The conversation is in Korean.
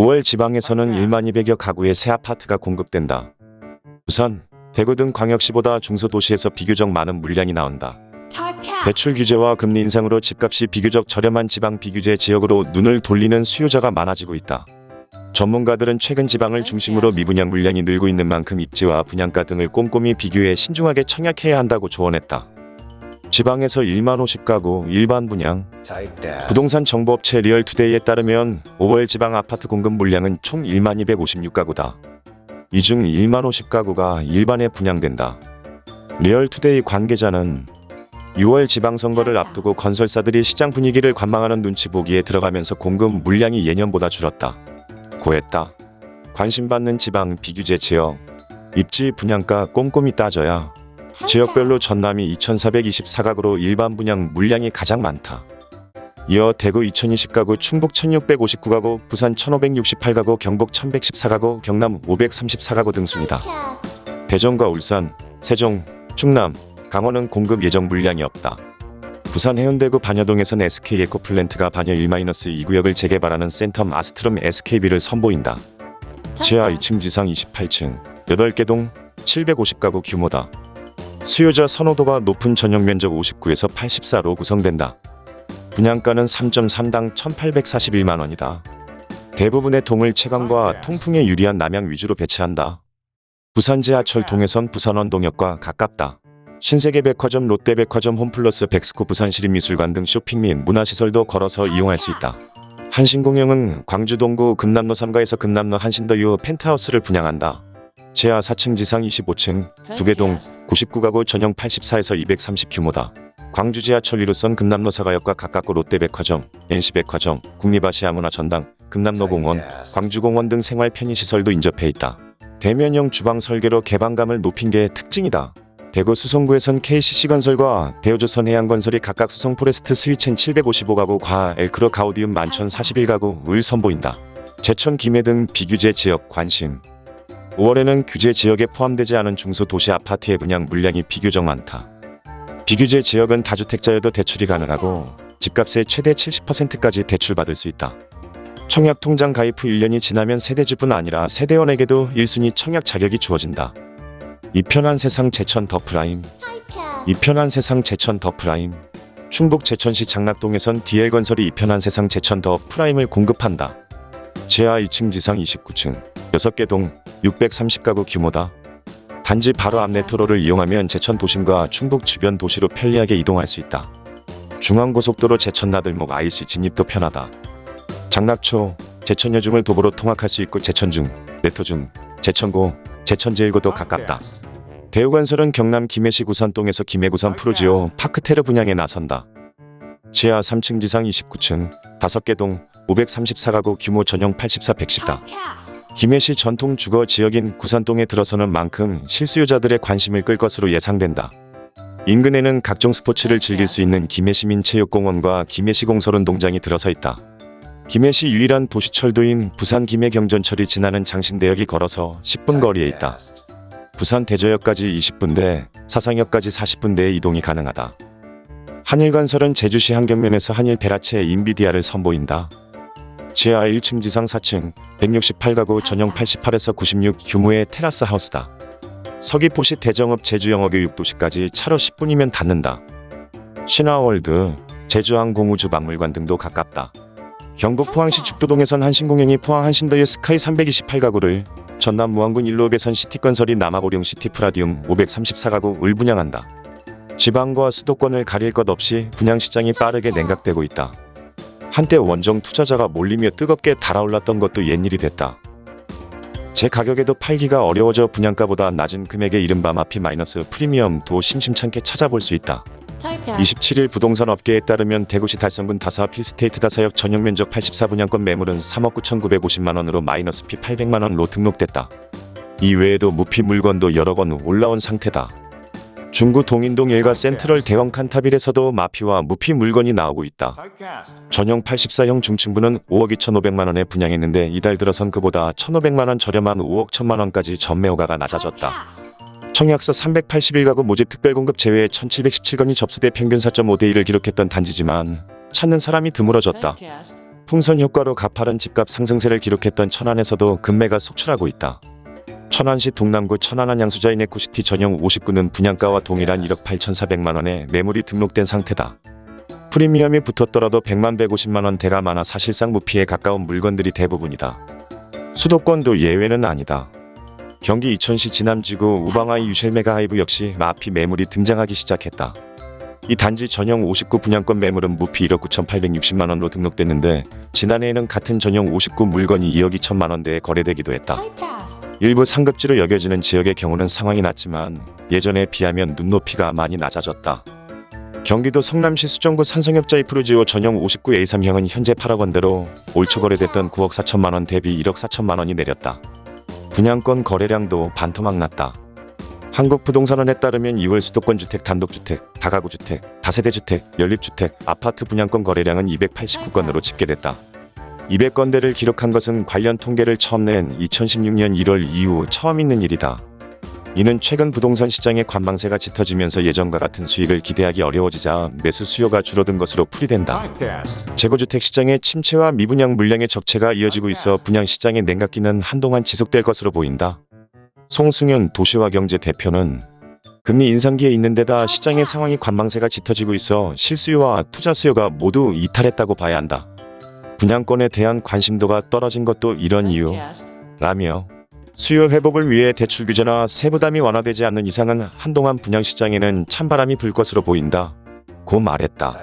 5월 지방에서는 1만 200여 가구의 새 아파트가 공급된다. 부산, 대구 등 광역시보다 중소도시에서 비교적 많은 물량이 나온다. 대출 규제와 금리 인상으로 집값이 비교적 저렴한 지방 비규제 지역으로 눈을 돌리는 수요자가 많아지고 있다. 전문가들은 최근 지방을 중심으로 미분양 물량이 늘고 있는 만큼 입지와 분양가 등을 꼼꼼히 비교해 신중하게 청약해야 한다고 조언했다. 지방에서 1만 50가구 일반 분양, 부동산 정보업체 리얼투데이에 따르면 5월 지방 아파트 공급 물량은 총 1만 256가구다. 이 중 1만 50가구가 일반에 분양된다. 리얼투데이 관계자는 6월 지방선거를 앞두고 건설사들이 시장 분위기를 관망하는 눈치 보기에 들어가면서 공급 물량이 예년보다 줄었다. 고했다. 관심받는 지방 비규제 지역 입지 분양가 꼼꼼히 따져야 지역별로 전남이 2,424가구로 일반 분양 물량이 가장 많다. 이어 대구 2,020가구, 충북 1,659가구, 부산 1,568가구, 경북 1,114가구, 경남 534가구 등 순이다. 대전과 울산, 세종, 충남, 강원은 공급 예정 물량이 없다. 부산 해운대구 반여동에선 SK 에코플랜트가 반여 1-2 구역을 재개발하는 센텀 아스트롬 SKB를 선보인다. 지하 2층 지상 28층, 8개 동, 750가구 규모다. 수요자 선호도가 높은 전용 면적 59에서 84로 구성된다. 분양가는 3.3당 1,841만 원이다. 대부분의 동을 채광과 통풍에 유리한 남향 위주로 배치한다. 부산 지하철 동해선 부산원 동역과 가깝다. 신세계 백화점, 롯데백화점, 홈플러스, 백스코, 부산시립미술관 등 쇼핑 및 문화시설도 걸어서 이용할 수 있다. 한신공영은 광주 동구 금남로 3가에서 금남로 한신더유 펜트하우스를 분양한다. 지하 4층 지상 25층, 두개동 99가구 전용 84에서 230 규모다. 광주 지하철 1호선 금남로4가역과 가깝고 롯데백화점, NC백화점, 국립아시아 문화전당, 금남로공원, 광주공원 등 생활 편의시설도 인접해 있다. 대면형 주방 설계로 개방감을 높인 게 특징이다. 대구 수성구에선 KCC건설과 대우조선 해양건설이 각각 수성 포레스트 스위첸 755가구, 과 엘크로 가우디움 만천 41가구를 선보인다. 제천 김해 등 비규제 지역 관심 5월에는 규제 지역에 포함되지 않은 중소도시 아파트의 분양 물량이 비교적 많다. 비규제 지역은 다주택자여도 대출이 가능하고 집값의 최대 70%까지 대출받을 수 있다. 청약 통장 가입 후 1년이 지나면 세대주뿐 아니라 세대원에게도 1순위 청약 자격이 주어진다. 이 편한 세상 제천 더 프라임 이 편한 세상 제천 더 프라임 충북 제천시 장락동에선 DL건설이 이 편한 세상 제천 더 프라임을 공급한다. 지하 2층 지상 29층 6개 동 630가구 규모다. 단지 바로 앞 메트로를 이용하면 제천 도심과 충북 주변 도시로 편리하게 이동할 수 있다. 중앙고속도로 제천 나들목 IC 진입도 편하다. 장락초, 제천여중을 도보로 통학할 수 있고 제천중, 내토중, 제천고, 제천제일고도 가깝다. 대우건설은 경남 김해시 구산동에서 김해구산 푸르지오 파크테르 분양에 나선다. 지하 3층 지상 29층, 5개 동, 534가구 규모 전용 84 110다. 김해시 전통 주거 지역인 구산동에 들어서는 만큼 실수요자들의 관심을 끌 것으로 예상된다. 인근에는 각종 스포츠를 즐길 수 있는 김해시민체육공원과 김해시공설운동장이 들어서 있다. 김해시 유일한 도시철도인 부산 김해경전철이 지나는 장신대역이 걸어서 10분 거리에 있다. 부산 대저역까지 20분대, 사상역까지 40분대의 이동이 가능하다. 한일건설은 제주시 한경면에서 한일 베라체 인비디아를 선보인다. 지하 1층 지상 4층 168가구 전용 88에서 96 규모의 테라스 하우스다. 서귀포시 대정읍 제주영어교육도시까지 차로 10분이면 닿는다. 신화월드, 제주항공우주박물관 등도 가깝다. 경북 포항시 죽도동에선 한신공영이 포항 한신더유 스카이 328가구를 전남 무안군 일로백선 시티건설이 남아고령 시티프라디움 534가구를 분양한다. 지방과 수도권을 가릴 것 없이 분양시장이 빠르게 냉각되고 있다. 한때 원정 투자자가 몰리며 뜨겁게 달아올랐던 것도 옛일이 됐다. 제 가격에도 팔기가 어려워져 분양가보다 낮은 금액의 이른바 마피 마이너스 프리미엄도 심심찮게 찾아볼 수 있다. 27일 부동산 업계에 따르면 대구시 달성군 다사 필스테이트 다사역 전용 면적 84분양권 매물은 3억 9,950만원으로 마이너스 피 800만원로 등록됐다. 이 외에도 무피 물건도 여러 건 올라온 상태다. 중구 동인동 일가 센트럴 대형 칸타빌에서도 마피와 무피 물건이 나오고 있다. 전용 84형 중층부는 5억 2,500만원에 분양했는데 이달 들어선 그보다 1,500만원 저렴한 5억 1천만원까지 전매호가가 낮아졌다. 청약서 381가구 모집 특별공급 제외 1717건이 접수돼 평균 4.5대 1을 기록했던 단지지만 찾는 사람이 드물어졌다. 풍선 효과로 가파른 집값 상승세를 기록했던 천안에서도 급매가 속출하고 있다. 천안시 동남구 천안한 양수자인 에코시티 전용 59는 분양가와 동일한 1억 8,400만 원의 매물이 등록된 상태다. 프리미엄이 붙었더라도 100만 150만 원 대가 많아 사실상 무피에 가까운 물건들이 대부분이다. 수도권도 예외는 아니다. 경기 이천시 진암지구 우방아이유쉘 메가하이브 역시 마피 매물이 등장하기 시작했다. 이 단지 전용 59 분양권 매물은 무피 1억 9,860만 원으로 등록됐는데 지난해에는 같은 전용 59 물건이 2억 2천만 원대에 거래되기도 했다. 일부 상급지로 여겨지는 지역의 경우는 상황이 낫지만 예전에 비하면 눈높이가 많이 낮아졌다. 경기도 성남시 수정구 산성역자이푸르지오 전용 59A3형은 현재 8억 원대로 올 초 거래됐던 9억 4천만 원 대비 1억 4천만 원이 내렸다. 분양권 거래량도 반토막 났다. 한국부동산원에 따르면 2월 수도권 주택 단독주택, 다가구 주택, 다세대 주택, 연립주택, 아파트 분양권 거래량은 289건으로 집계됐다. 200건대를 기록한 것은 관련 통계를 처음 낸 2016년 1월 이후 처음 있는 일이다. 이는 최근 부동산 시장의 관망세가 짙어지면서 예전과 같은 수익을 기대하기 어려워지자 매수 수요가 줄어든 것으로 풀이된다. 재고주택 시장의 침체와 미분양 물량의 적체가 이어지고 있어 분양 시장의 냉각기는 한동안 지속될 것으로 보인다. 송승현 도시화경제 대표는 금리 인상기에 있는 데다 시장의 상황이 관망세가 짙어지고 있어 실수요와 투자 수요가 모두 이탈했다고 봐야 한다. 분양권에 대한 관심도가 떨어진 것도 이런 이유 라며 수요 회복을 위해 대출 규제나 세부담이 완화되지 않는 이상은 한동안 분양 시장에는 찬바람이 불 것으로 보인다. 고 말했다.